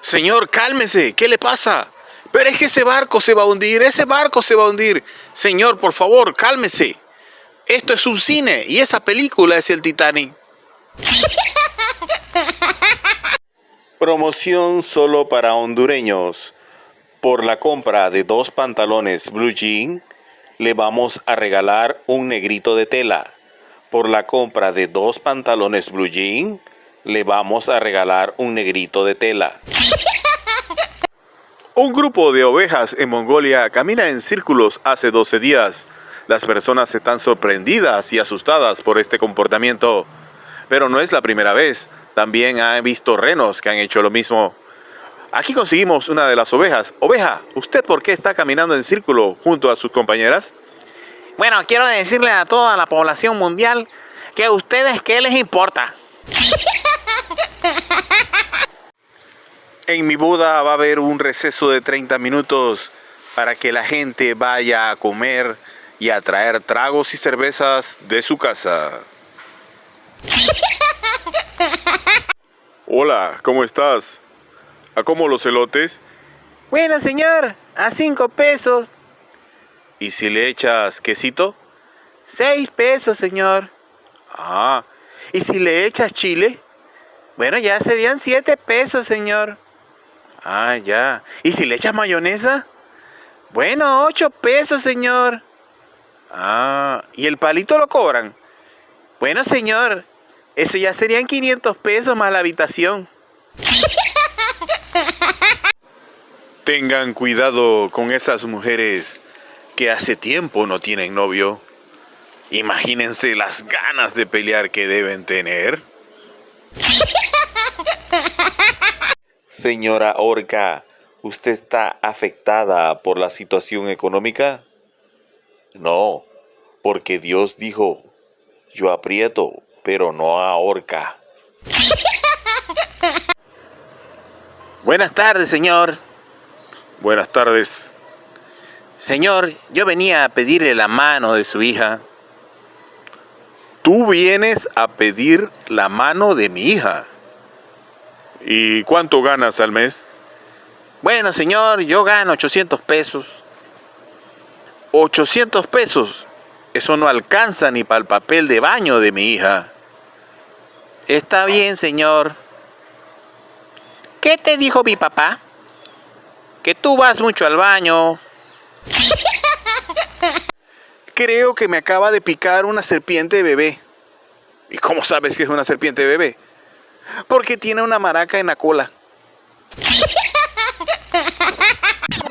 Señor, cálmese, ¿qué le pasa? Pero es que ese barco se va a hundir, ese barco se va a hundir. Señor, por favor, cálmese. Esto es un cine y esa película es el Titanic. Promoción solo para hondureños. Por la compra de dos pantalones blue jean, le vamos a regalar un negrito de tela. Por la compra de dos pantalones blue jean, le vamos a regalar un negrito de tela. Un grupo de ovejas en Mongolia camina en círculos hace 12 días. Las personas están sorprendidas y asustadas por este comportamiento. Pero no es la primera vez. También han visto renos que han hecho lo mismo. Aquí conseguimos una de las ovejas. Oveja, ¿usted por qué está caminando en círculo junto a sus compañeras? Bueno, quiero decirle a toda la población mundial que a ustedes qué les importa. En mi boda va a haber un receso de 30 minutos para que la gente vaya a comer y a traer tragos y cervezas de su casa. Hola, ¿cómo estás? ¿A cómo los elotes? Bueno, señor, a cinco pesos. ¿Y si le echas quesito? Seis pesos, señor. Ah, ¿y si le echas chile? Bueno, ya serían siete pesos, señor. Ah, ya. ¿Y si le echas mayonesa? Bueno, ocho pesos, señor. Ah, ¿y el palito lo cobran? Bueno, señor, eso ya serían 500 pesos más la habitación. Tengan cuidado con esas mujeres que hace tiempo no tienen novio. Imagínense las ganas de pelear que deben tener. Señora Orca, ¿usted está afectada por la situación económica? No, porque Dios dijo, yo aprieto, pero no ahorca. Buenas tardes, señor. Buenas tardes. Señor, yo venía a pedirle la mano de su hija. Tú vienes a pedir la mano de mi hija. ¿Y cuánto ganas al mes? Bueno, señor, yo gano 800 pesos. 800 pesos. Eso no alcanza ni para el papel de baño de mi hija. Está bien, señor. ¿Qué te dijo mi papá? Que tú vas mucho al baño. Creo que me acaba de picar una serpiente bebé. ¿Y cómo sabes que es una serpiente bebé? Porque tiene una maraca en la cola.